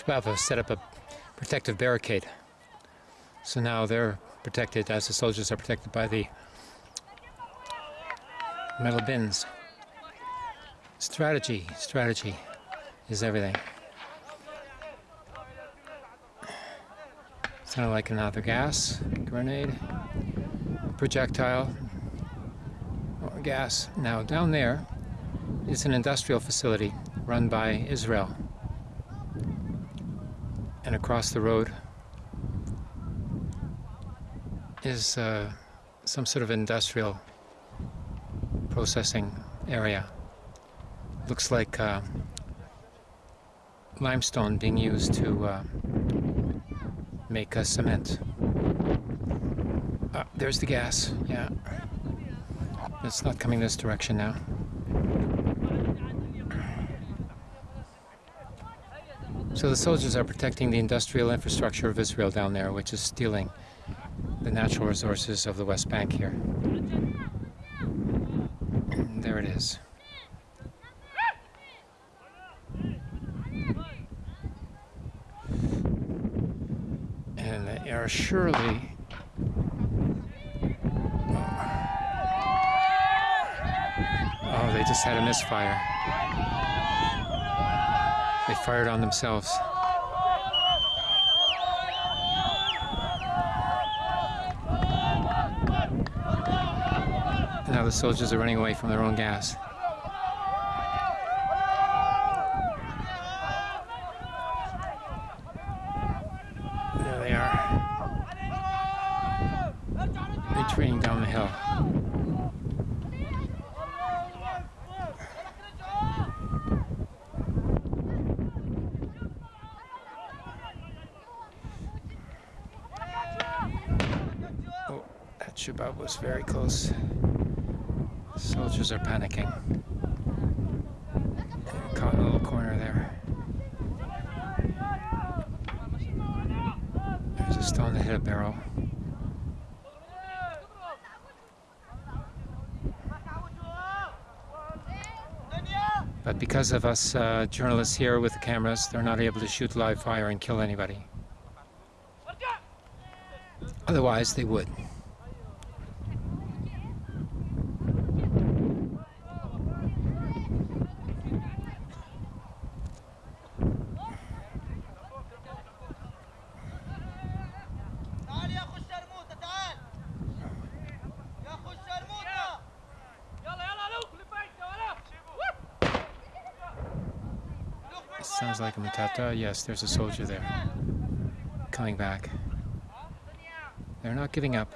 Shabab have set up a protective barricade. So now they're protected as the soldiers are protected by the metal bins. Strategy, strategy is everything. Sounded like another gas grenade, projectile, or gas. Now down there is an industrial facility run by Israel. And across the road is uh, some sort of industrial processing area. Looks like uh, limestone being used to uh, make a cement. Ah, there's the gas, yeah. It's not coming this direction now. So the soldiers are protecting the industrial infrastructure of Israel down there, which is stealing the natural resources of the West Bank here. And there it is. And they are surely Oh, they just had a misfire. They fired on themselves. Now the soldiers are running away from their own gas. There they are. Retreating down the hill. Oh, Shabab was very close. Soldiers are panicking. Caught in a little corner there. There's a stone that hit a barrel. But because of us uh, journalists here with the cameras, they're not able to shoot live fire and kill anybody. Otherwise, they would. Sounds like a matata. Yes, there's a soldier there. Coming back. They're not giving up.